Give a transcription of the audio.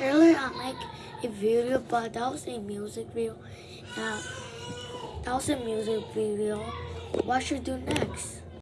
Earlier I make a video, but that was a music video. Now that was a music video. What should I do next?